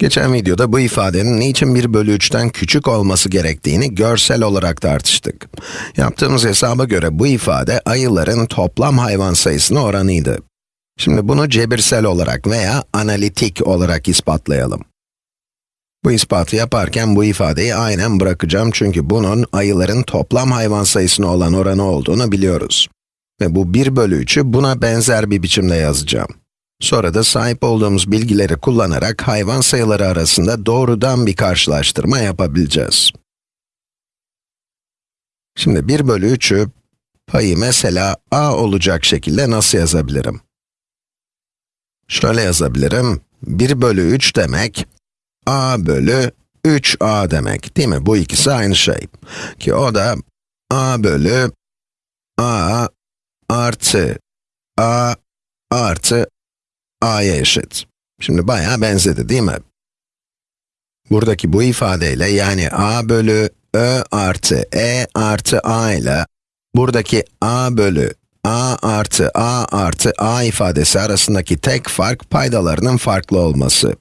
Geçen videoda bu ifadenin niçin 1 bölü 3'ten küçük olması gerektiğini görsel olarak tartıştık. Yaptığımız hesaba göre bu ifade ayıların toplam hayvan sayısına oranıydı. Şimdi bunu cebirsel olarak veya analitik olarak ispatlayalım. Bu ispatı yaparken bu ifadeyi aynen bırakacağım çünkü bunun ayıların toplam hayvan sayısına olan oranı olduğunu biliyoruz. Ve bu 1 bölü 3'ü buna benzer bir biçimde yazacağım. Sonra da sahip olduğumuz bilgileri kullanarak hayvan sayıları arasında doğrudan bir karşılaştırma yapabileceğiz. Şimdi 1 bölü 3'ü payı mesela a olacak şekilde nasıl yazabilirim? Şöyle yazabilirim, 1 bölü 3 demek, a bölü 3a demek, değil mi? Bu ikisi aynı şey. Ki o da a bölü a artı a artı a'ya eşit. Şimdi bayağı benzedi değil mi? Buradaki bu ifadeyle yani a bölü ö artı e artı a ile buradaki a bölü a artı a artı a ifadesi arasındaki tek fark paydalarının farklı olması.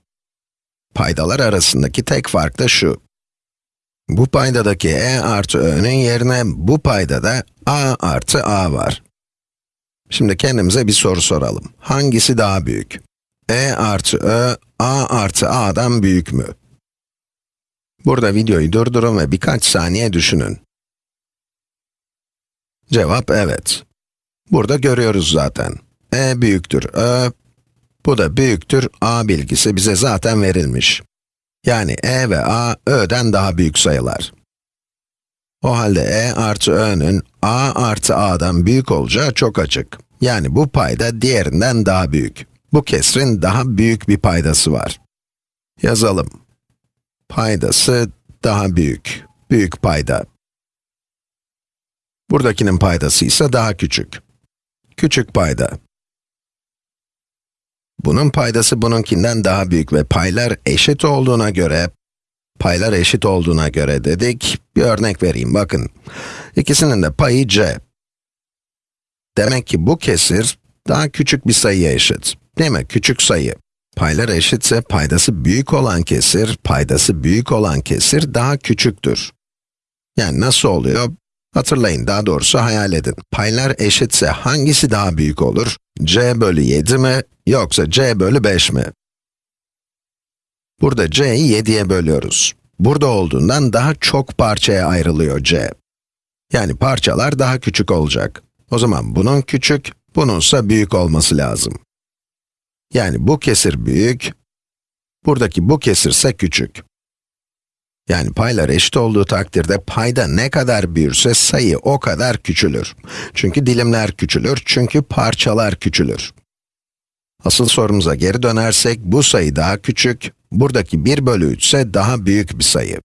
Paydalar arasındaki tek fark da şu. Bu paydadaki e artı ö'nün yerine bu paydada a artı a var. Şimdi kendimize bir soru soralım. Hangisi daha büyük? e artı ö, a artı a'dan büyük mü? Burada videoyu durdurun ve birkaç saniye düşünün. Cevap evet. Burada görüyoruz zaten. e büyüktür ö, bu da büyüktür a bilgisi bize zaten verilmiş. Yani e ve a, ö'den daha büyük sayılar. O halde e artı ö'nün a artı a'dan büyük olacağı çok açık. Yani bu payda diğerinden daha büyük. Bu kesrin daha büyük bir paydası var. Yazalım. Paydası daha büyük. Büyük payda. Buradakinin paydası ise daha küçük. Küçük payda. Bunun paydası bununkinden daha büyük ve paylar eşit olduğuna göre, paylar eşit olduğuna göre dedik, bir örnek vereyim, bakın. İkisinin de payı c. Demek ki bu kesir, daha küçük bir sayıya eşit. Değil mi? Küçük sayı. Paylar eşitse paydası büyük olan kesir, paydası büyük olan kesir daha küçüktür. Yani nasıl oluyor? Hatırlayın, daha doğrusu hayal edin. Paylar eşitse hangisi daha büyük olur? c bölü 7 mi, yoksa c bölü 5 mi? Burada c'yi 7'ye bölüyoruz. Burada olduğundan daha çok parçaya ayrılıyor c. Yani parçalar daha küçük olacak. O zaman bunun küçük, bununsa büyük olması lazım. Yani bu kesir büyük, buradaki bu kesir ise küçük. Yani paylar eşit olduğu takdirde payda ne kadar büyürse sayı o kadar küçülür. Çünkü dilimler küçülür, çünkü parçalar küçülür. Asıl sorumuza geri dönersek, bu sayı daha küçük, buradaki 1 bölü 3 ise daha büyük bir sayı.